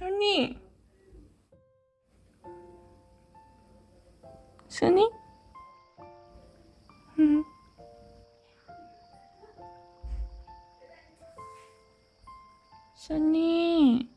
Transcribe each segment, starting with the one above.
순이 순이? 응. 순이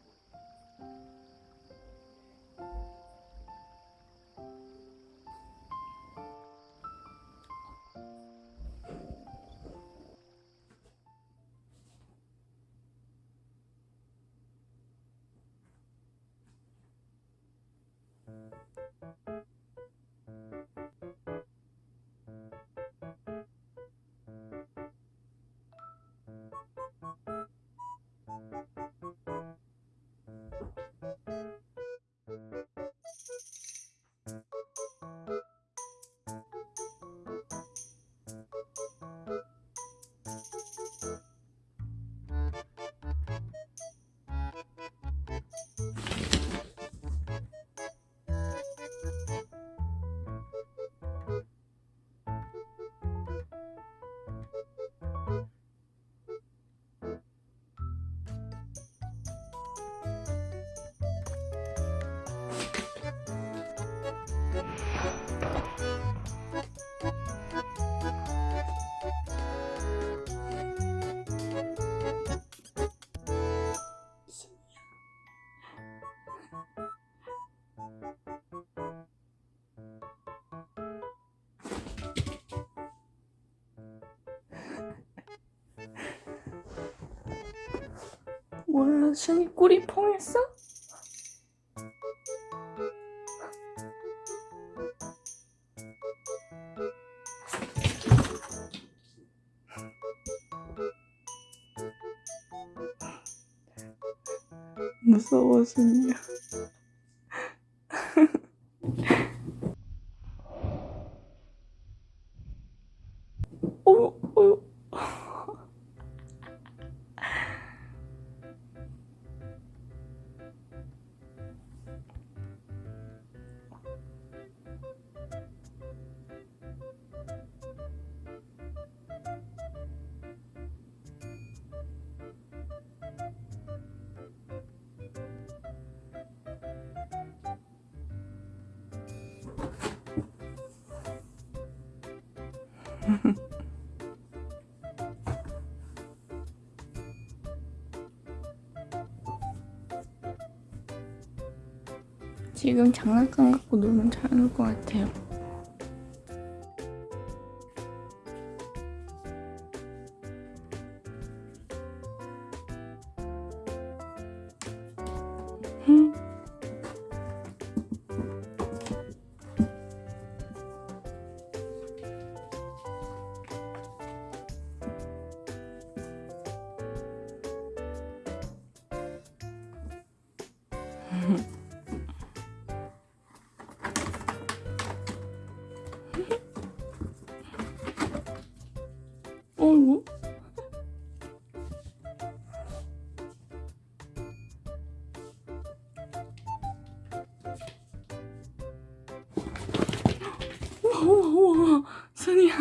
몰라 순이 꿀이 펑했어? 무서워 순이야 지금 장난감 갖고 놀면 잘 놀 것 같아요. 순이야.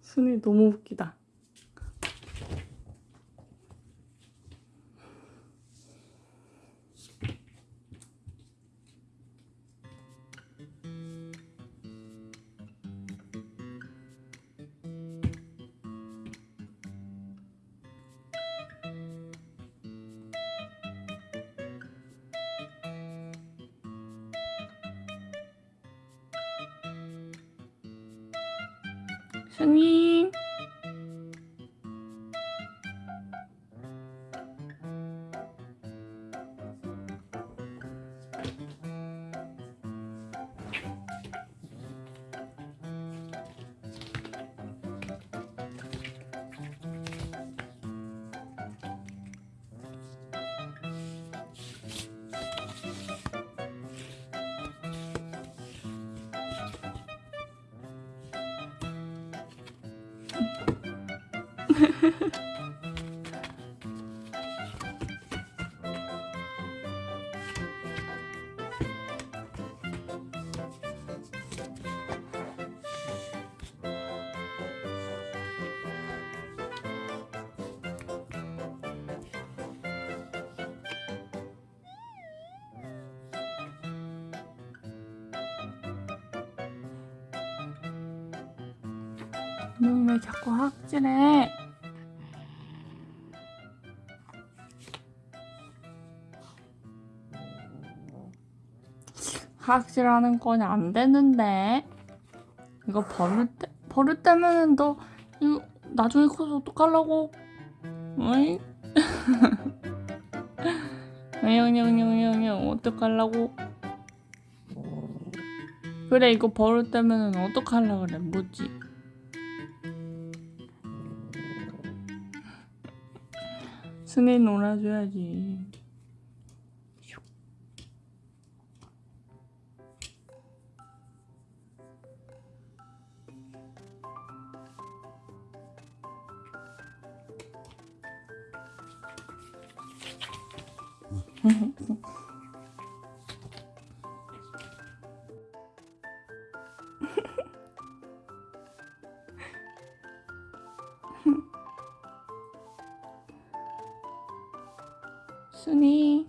순이 너무 웃기다 순이 ウフフフ。 너왜 자꾸 학질해? 학질하는 건 안 되는데 이거 버릇 때 버릇 때문에 너 이거 나중에 커서 어떡하려고? 어이? 영영영영영 어떡하려고? 그래 이거 버릇 때문에 어떡하려 그래 뭐지? 순이 놀아줘야지. 순이